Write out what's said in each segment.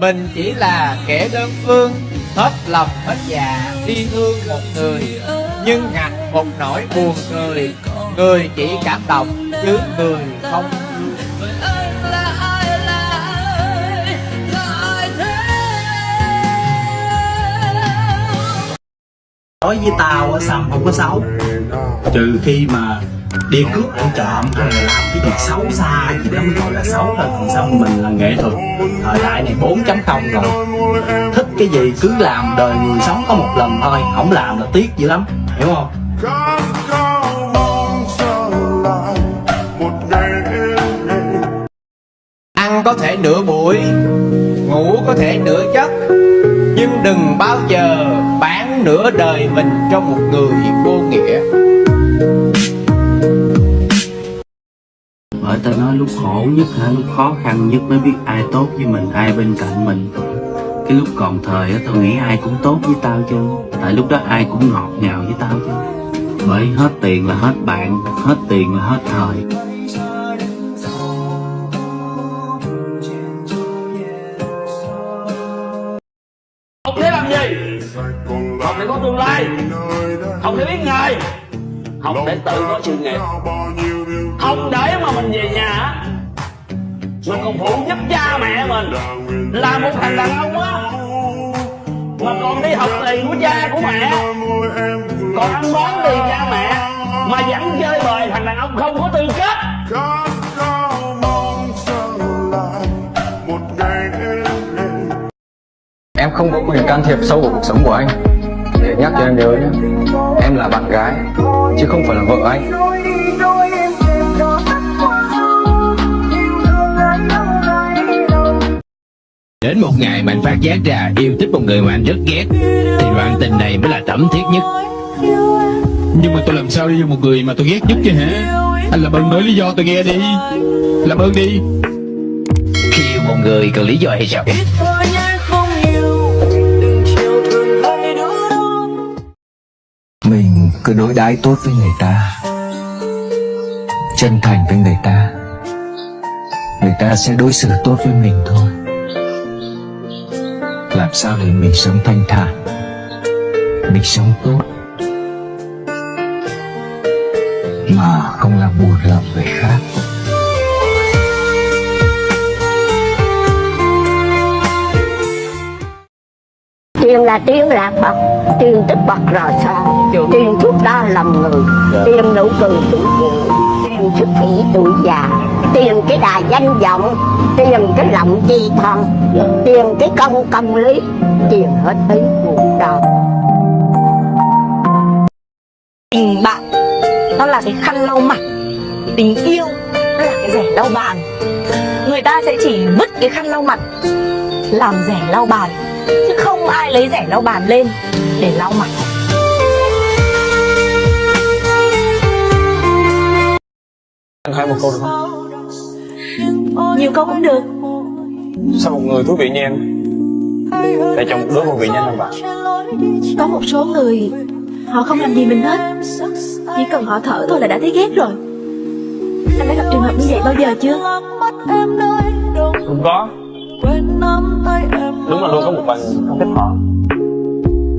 Mình chỉ là kẻ đơn phương Hết lòng hết dạ đi thương một người. Nhưng ngặt một nỗi buồn cười Người chỉ cảm động chứ người không nói với tao á sầm không có xấu. Trừ khi mà đi cướp ăn trộm hay là làm cái việc xấu xa gì đó, mới gọi là xấu thôi còn xong mình là nghệ thuật. Thời đại này 4.0 rồi. Thích cái gì cứ làm, đời người sống có một lần thôi. Không làm là tiếc dữ lắm. Hiểu không? Ăn có thể nửa buổi, Ngủ có thể nửa giấc. Nhưng đừng bao giờ bán nửa đời mình cho một người vô nghĩa. Nó lúc khổ nhất hả? Lúc khó khăn nhất mới biết ai tốt với mình, ai bên cạnh mình. Cái lúc còn thời á, tao nghĩ ai cũng tốt với tao chứ. Tại lúc đó ai cũng ngọt ngào với tao chứ. Bởi hết tiền là hết bạn, hết tiền là hết thời. Học để làm gì? Học để có tương lai. Học để biết nghề học để tự có sự nghiệp. Không để mà mình về nhà. Mình còn phụ giúp cha mẹ mình. Là một thằng đàn ông á. Mà còn đi học tiền của cha của mẹ. Còn ăn bón tiền cha mẹ. Mà vẫn chơi bời thằng đàn ông không có tư cách Em không có quyền can thiệp sâu vào cuộc sống của anh. Để nhắc cho em nhớ nhé. Em là bạn gái, Chứ không phải là vợ anh. Đến một ngày mà anh phát giác ra yêu thích một người mà anh rất ghét Thì đoạn tình này mới là thẩm thiết nhất. Nhưng mà tôi làm sao yêu một người mà tôi ghét nhất chứ hả? Anh làm ơn nói lý do tôi nghe đi. Làm ơn đi. Khi yêu một người cần lý do hay sao? Mình cứ đối đãi tốt với người ta Chân thành với người ta. Người ta sẽ đối xử tốt với mình thôi Làm sao để mình sống thanh thản? Mình sống tốt. Mà không làm buồn lòng người khác. Tiền là tiền lạc bậc tiền tích bậc rò son tiền thuốc đo lầm người tiền nụ cười tuổi sức ý tuổi già. Tiền cái đà danh vọng, tiền cái lòng chi thân tiền cái công công lý, tiền hết ý cuộc đời. Tình bạn, nó là cái khăn lau mặt. Tình yêu, nó là cái rẻ lau bàn. Người ta sẽ chỉ vứt cái khăn lau mặt, làm rẻ lau bàn. Chứ không ai lấy rẻ lau bàn lên để lau mặt. Anh hỏi một câu được không? nhiều câu cũng được. Sao một người thú vị như em? Lại chọn một đứa vô vị như anh bạn có một số người họ không làm gì mình hết. Chỉ cần họ thở thôi là đã thấy ghét rồi. Anh đã gặp trường hợp như vậy bao giờ chưa? Không có. Đúng là luôn có một người không thích họ.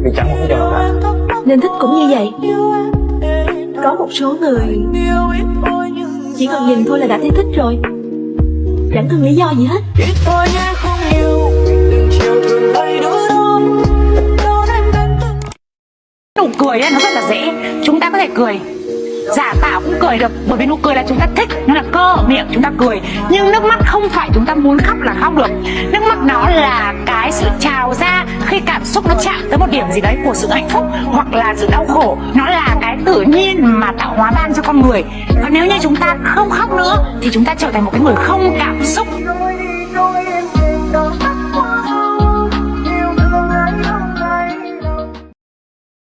Vì chẳng một lý do nào cả. Nên thích cũng như vậy. Có một số người chỉ cần nhìn thôi là đã thấy thích rồi. Chẳng cần lý do gì hết. Nụ cười ấy nó rất là dễ. Chúng ta có thể cười giả tạo cũng cười được, bởi vì nụ cười là chúng ta thích, nó là cơ ở miệng chúng ta cười. Nhưng nước mắt không phải chúng ta muốn khóc là khóc được. Nước mắt nó là cái sự trào ra khi cảm xúc nó chạm tới một điểm gì đấy của sự hạnh phúc hoặc là sự đau khổ. Nó là cái tự nhiên mà tạo hóa ban cho con người. Và nếu như chúng ta không khóc nữa, thì chúng ta trở thành một cái người không cảm xúc.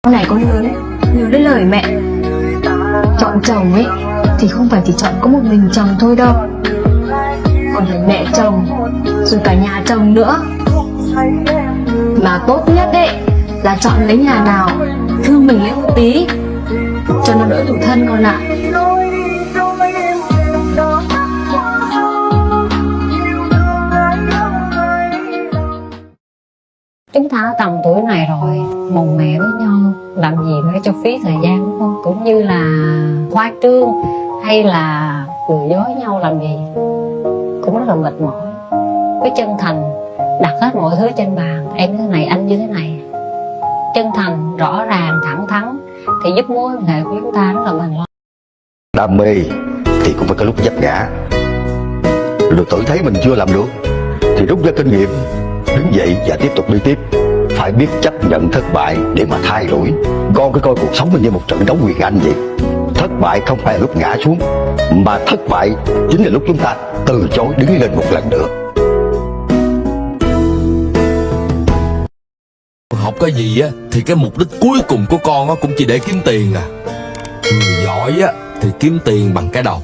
Sau này con lớn nhớ đến lời mẹ. Chọn chồng ấy, Thì không phải chỉ chọn có một mình chồng thôi đâu. Còn phải mẹ chồng, Rồi cả nhà chồng nữa. Mà tốt nhất ấy Là chọn lấy nhà nào Thương mình lên một tí, Cho nó đỡ tủi thân con ạ. Chúng ta tầm tuổi này rồi, mồm mẹ với nhau, làm gì để cho phí thời gian đúng không cũng như là khoa trương hay là cười dối nhau làm gì cũng rất là mệt mỏi. Cái chân thành đặt hết mọi thứ trên bàn, em như thế này, anh như thế này. Chân thành, rõ ràng, thẳng thắn thì giúp mối quan hệ của chúng ta rất là bền lâu đam mê thì cũng phải có lúc vấp ngã. Rồi tự thấy mình chưa làm được thì rút ra kinh nghiệm, đứng dậy và tiếp tục đi tiếp. Phải biết chấp nhận thất bại để mà thay đổi. Con cứ coi cuộc sống mình như một trận đấu quyền anh vậy thất bại không phải là lúc ngã xuống, mà thất bại chính là lúc chúng ta từ chối đứng lên một lần nữa. Học cái gì á, thì cái mục đích cuối cùng của con á cũng chỉ để kiếm tiền à. Người giỏi á, thì kiếm tiền bằng cái đầu.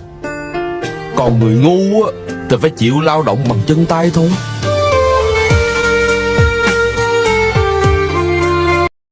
Còn người ngu á, thì phải chịu lao động bằng chân tay thôi.